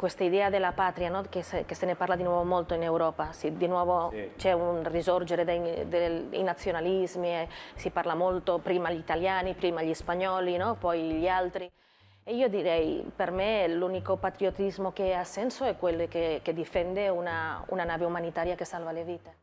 questa idea della patria, no? che, se, che, se, ne parla di nuovo molto in Europa, si, di nuovo sì. c'è un risorgere dei, dei, nazionalismi, si parla molto prima gli italiani, prima gli spagnoli, no? poi gli altri. E io direi, per me l'unico patriottismo che ha senso è quello che, che difende una, una nave umanitaria che salva le vite.